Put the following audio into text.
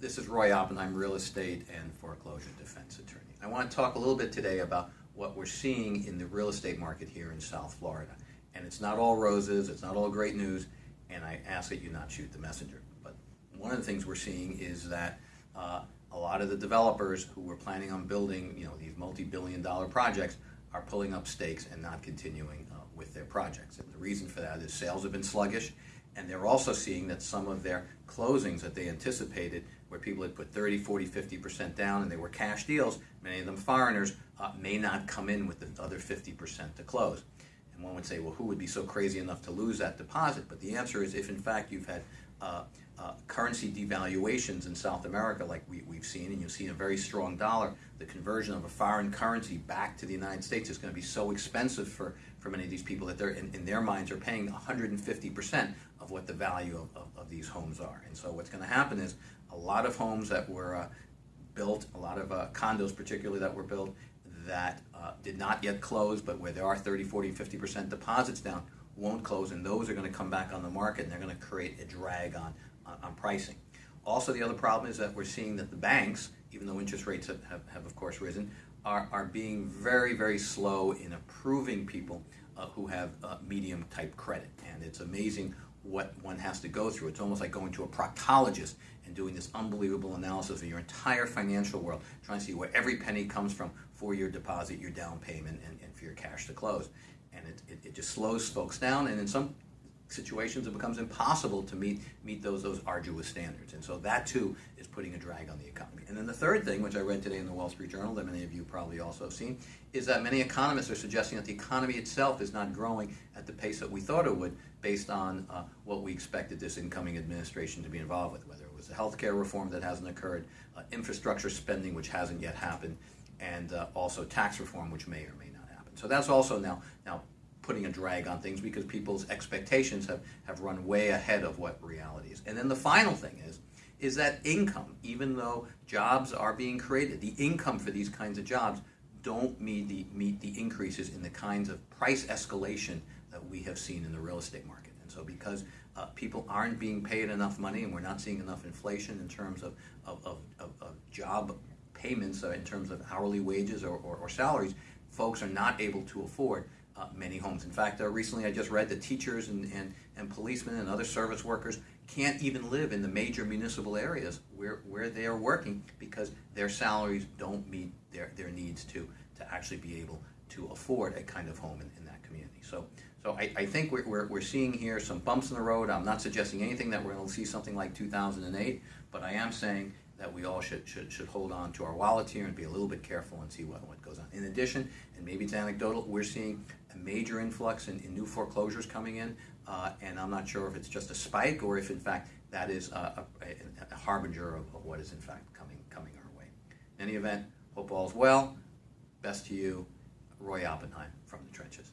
This is Roy Oppenheim, real estate and foreclosure defense attorney. I want to talk a little bit today about what we're seeing in the real estate market here in South Florida. And it's not all roses, it's not all great news, and I ask that you not shoot the messenger. But one of the things we're seeing is that uh, a lot of the developers who were planning on building, you know, these multi-billion dollar projects are pulling up stakes and not continuing uh, with their projects. And the reason for that is sales have been sluggish, and they're also seeing that some of their closings that they anticipated, where people had put 30, 40, 50% down and they were cash deals, many of them foreigners, uh, may not come in with the other 50% to close. And one would say, well, who would be so crazy enough to lose that deposit? But the answer is if in fact you've had uh, uh, currency devaluations in South America like we, we've seen, and you've seen a very strong dollar, the conversion of a foreign currency back to the United States is going to be so expensive for, for many of these people that they're, in, in their minds, are paying 150% of what the value of, of, of, these homes are. And so what's going to happen is a lot of homes that were uh, built, a lot of uh, condos particularly that were built, that uh, did not yet close, but where there are 30, 40, 50% deposits down, won't close, and those are going to come back on the market, and they're going to create a drag on, on, on, pricing. Also, the other problem is that we're seeing that the banks, even though interest rates have, have, have of course risen, are, are being very, very slow in approving people uh, who have uh, medium type credit. And it's amazing what one has to go through. It's almost like going to a proctologist and doing this unbelievable analysis of your entire financial world, trying to see where every penny comes from for your deposit, your down payment, and, and for your cash to close. And it, it, it just slows folks down, and in some situations it becomes impossible to meet meet those those arduous standards. And so that too is putting a drag on the economy. And then the third thing which i read today in the wall street journal that many of you probably also have seen is that many economists are suggesting that the economy itself is not growing at the pace that we thought it would based on uh, what we expected this incoming administration to be involved with whether it was the health care reform that hasn't occurred uh, infrastructure spending which hasn't yet happened and uh, also tax reform which may or may not happen. So that's also now now putting a drag on things because people's expectations have, have run way ahead of what reality is. And then the final thing is, is that income, even though jobs are being created, the income for these kinds of jobs don't meet the, meet the increases in the kinds of price escalation that we have seen in the real estate market. And so because uh, people aren't being paid enough money and we're not seeing enough inflation in terms of, of, of, of, of job payments, uh, in terms of hourly wages or, or, or salaries, folks are not able to afford uh, many homes. In fact, uh, recently I just read that teachers and, and, and policemen and other service workers can't even live in the major municipal areas where, where they are working because their salaries don't meet their, their needs to, to actually be able to afford a kind of home in, in that community. So, so I, I think we're, we're, we're seeing here some bumps in the road. I'm not suggesting anything that we're going to see something like 2008, but I am saying that we all should, should, should hold on to our wallets here and be a little bit careful and see what, what goes on. In addition, and maybe it's anecdotal, we're seeing a major influx in, in new foreclosures coming in, uh, and I'm not sure if it's just a spike or if in fact that is a, a, a harbinger of, of, what is in fact coming, coming our way. In any event, hope all's well. Best to you, Roy Oppenheim from the trenches.